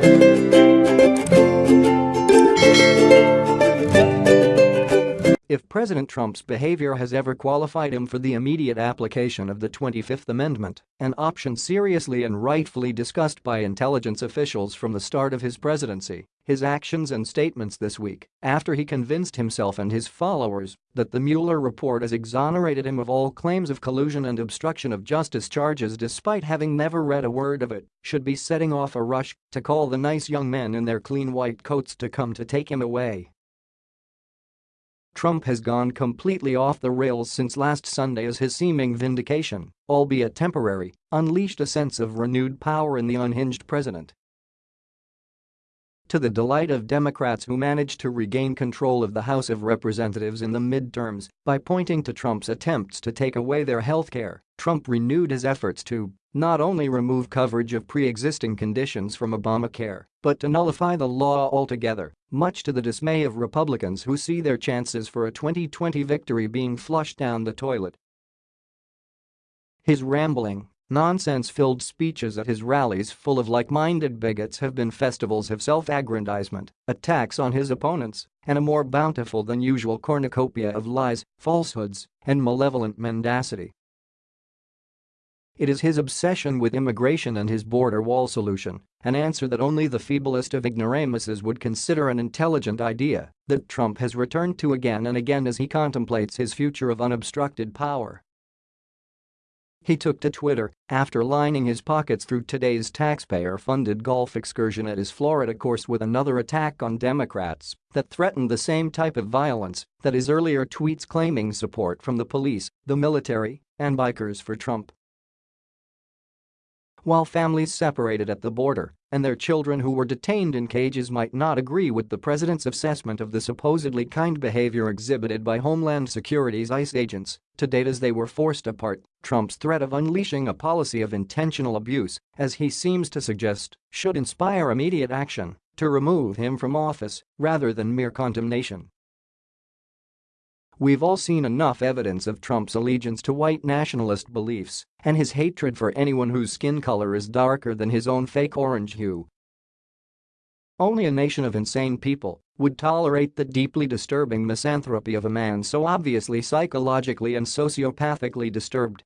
Thank you. If President Trump's behavior has ever qualified him for the immediate application of the 25th Amendment, an option seriously and rightfully discussed by intelligence officials from the start of his presidency, his actions and statements this week, after he convinced himself and his followers that the Mueller report has exonerated him of all claims of collusion and obstruction of justice charges despite having never read a word of it, should be setting off a rush to call the nice young men in their clean white coats to come to take him away. Trump has gone completely off the rails since last Sunday as his seeming vindication, albeit temporary, unleashed a sense of renewed power in the unhinged president. To the delight of Democrats who managed to regain control of the House of Representatives in the midterms by pointing to Trump's attempts to take away their health care, Trump renewed his efforts to not only remove coverage of pre-existing conditions from Obamacare, but to nullify the law altogether, much to the dismay of Republicans who see their chances for a 2020 victory being flushed down the toilet. His rambling, nonsense-filled speeches at his rallies full of like-minded bigots have been festivals of self-aggrandizement, attacks on his opponents, and a more bountiful than usual cornucopia of lies, falsehoods, and malevolent mendacity. It is his obsession with immigration and his border wall solution, an answer that only the feeblest of ignoramuses would consider an intelligent idea, that Trump has returned to again and again as he contemplates his future of unobstructed power. He took to Twitter after lining his pockets through today's taxpayer-funded golf excursion at his Florida course with another attack on Democrats that threatened the same type of violence that his earlier tweets claiming support from the police, the military, and bikers for Trump. While families separated at the border and their children who were detained in cages might not agree with the president's assessment of the supposedly kind behavior exhibited by Homeland Security's ICE agents, to date as they were forced apart, Trump's threat of unleashing a policy of intentional abuse, as he seems to suggest, should inspire immediate action to remove him from office rather than mere condemnation. We've all seen enough evidence of Trump's allegiance to white nationalist beliefs and his hatred for anyone whose skin color is darker than his own fake orange hue. Only a nation of insane people would tolerate the deeply disturbing misanthropy of a man so obviously psychologically and sociopathically disturbed